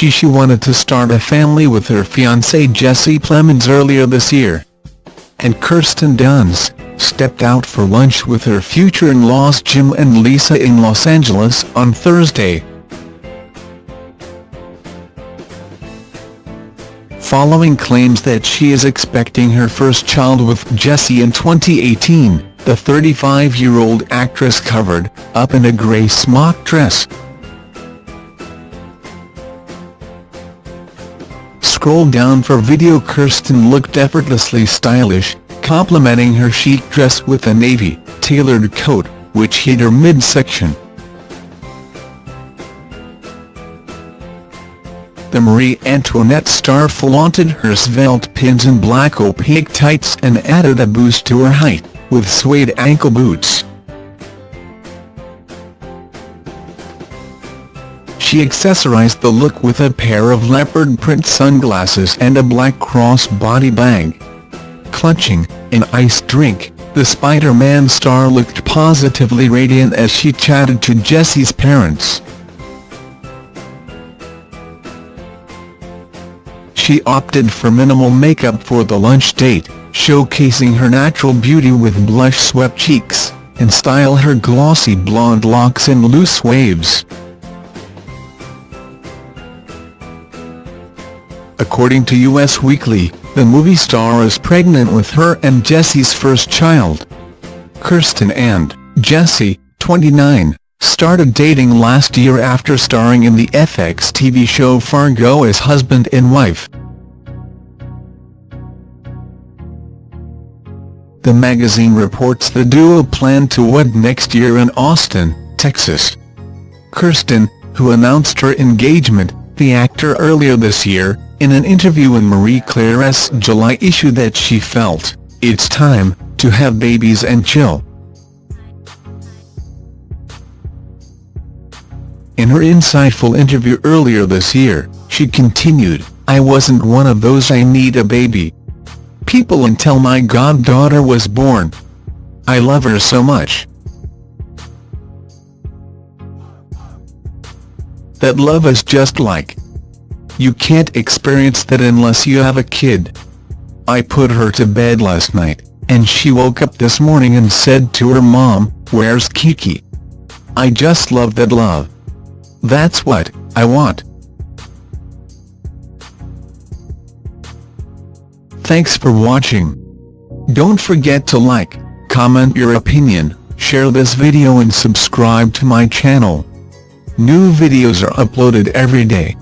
she she wanted to start a family with her fiancé Jesse Plemons earlier this year. And Kirsten Dunst stepped out for lunch with her future-in-laws Jim and Lisa in Los Angeles on Thursday. Following claims that she is expecting her first child with Jesse in 2018, the 35-year-old actress covered up in a grey smock dress. Scroll down for video Kirsten looked effortlessly stylish, complementing her chic dress with a navy, tailored coat, which hid her midsection. The Marie Antoinette star flaunted her svelte pins and black opaque tights and added a boost to her height, with suede ankle boots. She accessorized the look with a pair of leopard print sunglasses and a black crossbody bag. Clutching an iced drink, the Spider-Man star looked positively radiant as she chatted to Jesse's parents. She opted for minimal makeup for the lunch date, showcasing her natural beauty with blush-swept cheeks, and style her glossy blonde locks in loose waves. According to Us Weekly, the movie star is pregnant with her and Jesse's first child. Kirsten and Jesse, 29, started dating last year after starring in the FX TV show Fargo as husband and wife. The magazine reports the duo plan to wed next year in Austin, Texas. Kirsten, who announced her engagement, the actor earlier this year, in an interview in Marie Claire's July issue that she felt, it's time, to have babies and chill. In her insightful interview earlier this year, she continued, I wasn't one of those I need a baby. People until my goddaughter was born. I love her so much. That love is just like, you can't experience that unless you have a kid. I put her to bed last night, and she woke up this morning and said to her mom, where's Kiki? I just love that love. That's what I want. Thanks for watching. Don't forget to like, comment your opinion, share this video and subscribe to my channel. New videos are uploaded every day.